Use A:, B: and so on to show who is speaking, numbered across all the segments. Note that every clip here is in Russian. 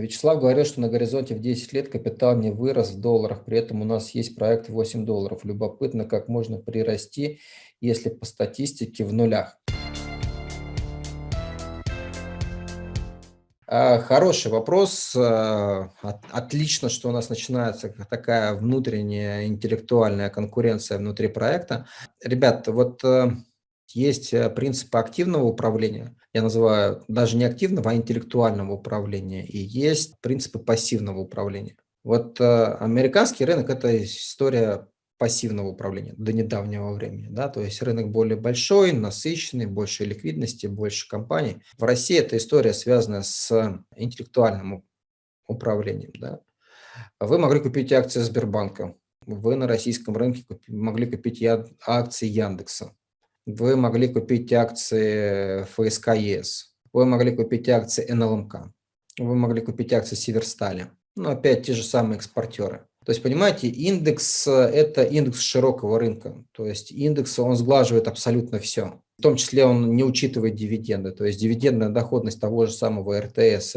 A: Вячеслав говорил, что на горизонте в 10 лет капитал не вырос в долларах, при этом у нас есть проект 8 долларов. Любопытно, как можно прирасти, если по статистике в нулях. А, хороший вопрос. А, отлично, что у нас начинается такая внутренняя интеллектуальная конкуренция внутри проекта. Ребята, вот э, есть э, принципы активного управления, я называю даже не активного, а интеллектуального управления, и есть принципы пассивного управления. Вот э, американский рынок – это история пассивного управления до недавнего времени. Да? То есть рынок более большой, насыщенный, больше ликвидности, больше компаний. В России эта история связана с интеллектуальным управлением. Да? Вы могли купить акции Сбербанка, вы на российском рынке могли купить акции Яндекса, вы могли купить акции ФСК ЕС, вы могли купить акции НЛМК, вы могли купить акции Северстали. Ну, опять те же самые экспортеры. То есть, понимаете, индекс – это индекс широкого рынка. То есть индекс, он сглаживает абсолютно все. В том числе он не учитывает дивиденды. То есть дивидендная доходность того же самого РТС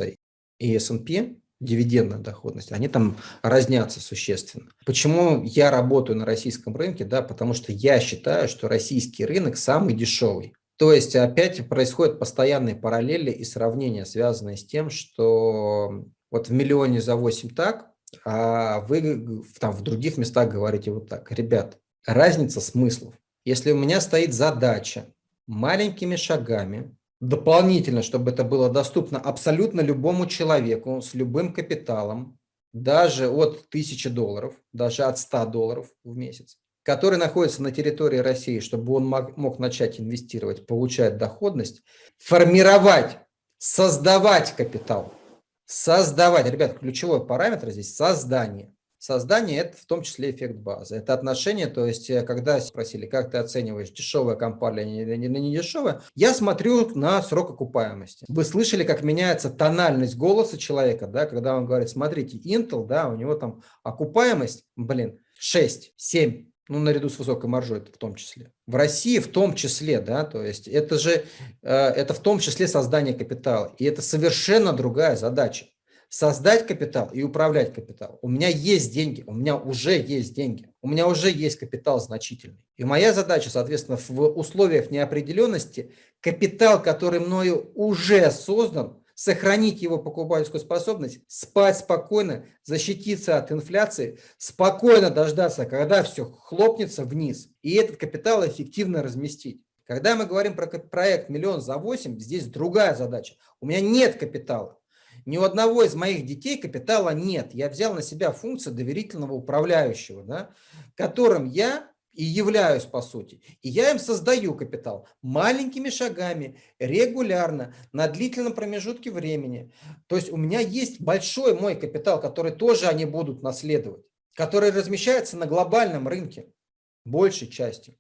A: и S&P дивидендная доходность, они там разнятся существенно. Почему я работаю на российском рынке? Да, потому что я считаю, что российский рынок самый дешевый. То есть опять происходят постоянные параллели и сравнения, связанные с тем, что вот в миллионе за 8 так, а вы там в других местах говорите вот так. Ребят, разница смыслов. Если у меня стоит задача маленькими шагами дополнительно, чтобы это было доступно абсолютно любому человеку с любым капиталом, даже от 1000 долларов, даже от 100 долларов в месяц, который находится на территории России, чтобы он мог, мог начать инвестировать, получать доходность, формировать, создавать капитал. Создавать. Ребят, ключевой параметр здесь – создание. Создание – это в том числе эффект базы. Это отношение, то есть, э, когда спросили, как ты оцениваешь, дешевая компания или не, не дешевая, я смотрю на срок окупаемости. Вы слышали, как меняется тональность голоса человека, да, когда он говорит, смотрите, Intel, да, у него там окупаемость, блин, 6, 7, ну, наряду с высокой маржой в том числе. В России в том числе, да, то есть это же, э, это в том числе создание капитала, и это совершенно другая задача создать капитал и управлять капиталом. У меня есть деньги, у меня уже есть деньги, у меня уже есть капитал значительный. И моя задача, соответственно, в условиях неопределенности, капитал, который мною уже создан, сохранить его покупательскую способность, спать спокойно, защититься от инфляции, спокойно дождаться, когда все хлопнется вниз, и этот капитал эффективно разместить. Когда мы говорим про проект «Миллион за 8», здесь другая задача. У меня нет капитала. Ни у одного из моих детей капитала нет. Я взял на себя функцию доверительного управляющего, да, которым я и являюсь по сути. И я им создаю капитал маленькими шагами, регулярно, на длительном промежутке времени. То есть у меня есть большой мой капитал, который тоже они будут наследовать, который размещается на глобальном рынке большей частью.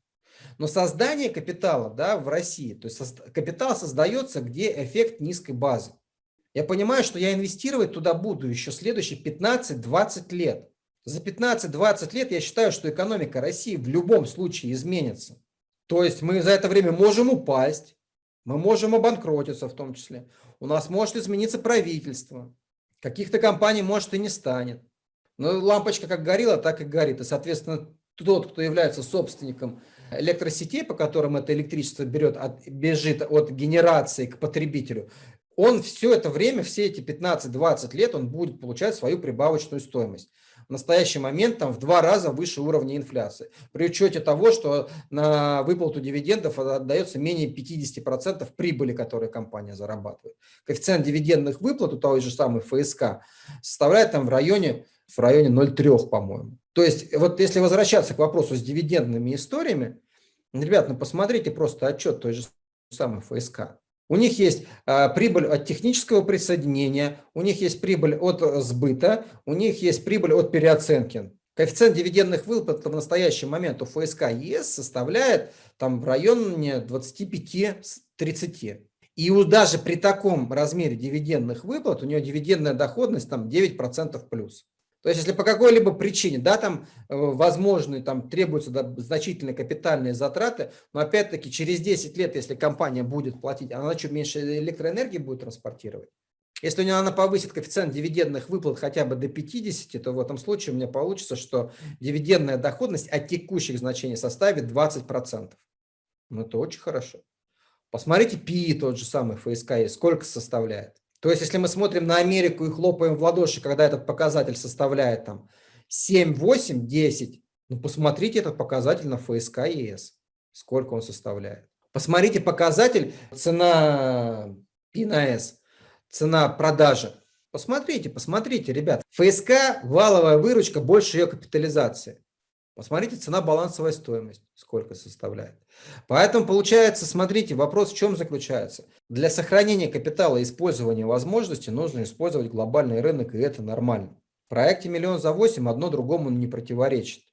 A: Но создание капитала да, в России, то есть капитал создается, где эффект низкой базы. Я понимаю, что я инвестировать туда буду еще следующие 15-20 лет. За 15-20 лет я считаю, что экономика России в любом случае изменится. То есть мы за это время можем упасть, мы можем обанкротиться в том числе. У нас может измениться правительство, каких-то компаний может и не станет. Но лампочка как горела, так и горит. И, соответственно, тот, кто является собственником электросетей, по которым это электричество берет, от, бежит от генерации к потребителю, он все это время, все эти 15-20 лет, он будет получать свою прибавочную стоимость. В настоящий момент там в два раза выше уровня инфляции. При учете того, что на выплату дивидендов отдается менее 50% прибыли, которую компания зарабатывает. Коэффициент дивидендных выплат у той же самой ФСК составляет там в районе, в районе 0,3, по-моему. То есть вот если возвращаться к вопросу с дивидендными историями, ребят, ну посмотрите просто отчет той же самой ФСК. У них есть а, прибыль от технического присоединения, у них есть прибыль от сбыта, у них есть прибыль от переоценки. Коэффициент дивидендных выплат в настоящий момент у ФСК ЕС составляет там в районе 25-30. И даже при таком размере дивидендных выплат у нее дивидендная доходность там 9% плюс. То есть, если по какой-либо причине, да, там э, возможны, там требуются да, значительные капитальные затраты, но опять-таки через 10 лет, если компания будет платить, она что, меньше электроэнергии будет транспортировать? Если у меня она повысит коэффициент дивидендных выплат хотя бы до 50, то в этом случае у меня получится, что дивидендная доходность от текущих значений составит 20%. Ну, это очень хорошо. Посмотрите PI тот же самый ФСК, сколько составляет. То есть, если мы смотрим на Америку и хлопаем в ладоши, когда этот показатель составляет там 7, 8, 10, ну, посмотрите этот показатель на ФСК ЕС, сколько он составляет. Посмотрите показатель цена P на S, цена продажи. Посмотрите, посмотрите, ребят. ФСК, валовая выручка больше ее капитализации. Посмотрите, цена балансовая стоимость, сколько составляет. Поэтому получается, смотрите, вопрос в чем заключается. Для сохранения капитала и использования возможностей нужно использовать глобальный рынок, и это нормально. В проекте «Миллион за 8» одно другому не противоречит.